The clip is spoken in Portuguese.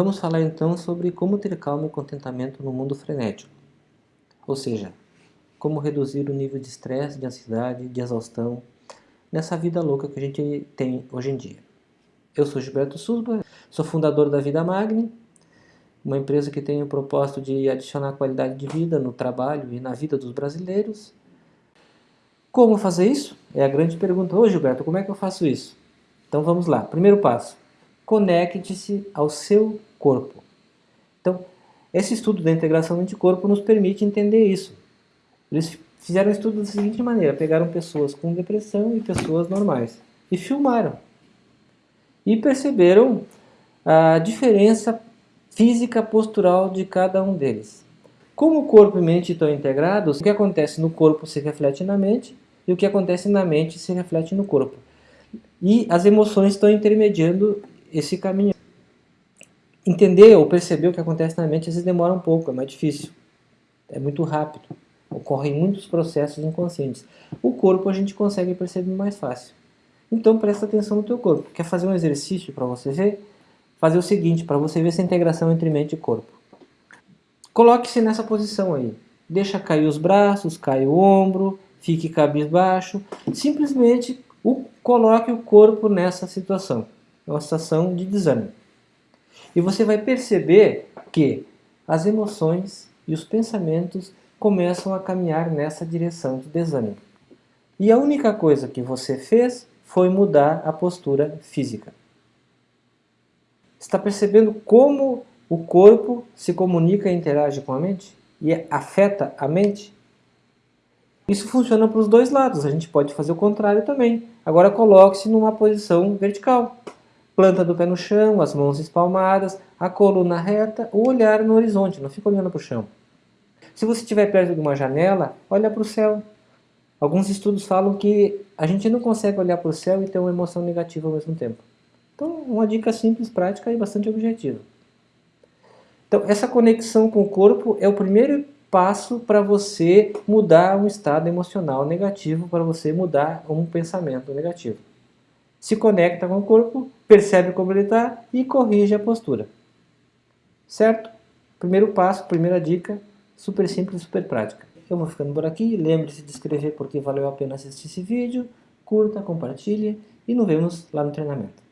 Vamos falar então sobre como ter calma e contentamento no mundo frenético. Ou seja, como reduzir o nível de estresse, de ansiedade, de exaustão nessa vida louca que a gente tem hoje em dia. Eu sou Gilberto Susba, sou fundador da Vida Magni, uma empresa que tem o propósito de adicionar qualidade de vida no trabalho e na vida dos brasileiros. Como fazer isso? É a grande pergunta. Ô Gilberto, como é que eu faço isso? Então vamos lá. Primeiro passo, conecte-se ao seu corpo. Então, esse estudo da integração mente-corpo nos permite entender isso. Eles fizeram um estudo da seguinte maneira, pegaram pessoas com depressão e pessoas normais e filmaram. E perceberam a diferença física postural de cada um deles. Como o corpo e mente estão integrados, o que acontece no corpo se reflete na mente e o que acontece na mente se reflete no corpo. E as emoções estão intermediando esse caminho. Entender ou perceber o que acontece na mente às vezes demora um pouco, é mais difícil. É muito rápido. Ocorrem muitos processos inconscientes. O corpo a gente consegue perceber mais fácil. Então presta atenção no teu corpo. Quer fazer um exercício para você ver? Fazer o seguinte, para você ver essa integração entre mente e corpo. Coloque-se nessa posição aí. Deixa cair os braços, cai o ombro, fique cabisbaixo. Simplesmente o, coloque o corpo nessa situação. É uma situação de desânimo. E você vai perceber que as emoções e os pensamentos começam a caminhar nessa direção de desânimo. E a única coisa que você fez foi mudar a postura física. Está percebendo como o corpo se comunica e interage com a mente? E afeta a mente? Isso funciona para os dois lados, a gente pode fazer o contrário também. Agora coloque-se numa posição vertical planta do pé no chão, as mãos espalmadas, a coluna reta, o olhar no horizonte, não fica olhando para o chão. Se você estiver perto de uma janela, olha para o céu. Alguns estudos falam que a gente não consegue olhar para o céu e ter uma emoção negativa ao mesmo tempo. Então, uma dica simples, prática e bastante objetiva. Então, essa conexão com o corpo é o primeiro passo para você mudar um estado emocional negativo, para você mudar um pensamento negativo se conecta com o corpo, percebe como ele está e corrige a postura. Certo? Primeiro passo, primeira dica, super simples, super prática. Eu vou ficando por aqui, lembre-se de inscrever porque valeu a pena assistir esse vídeo, curta, compartilhe e nos vemos lá no treinamento.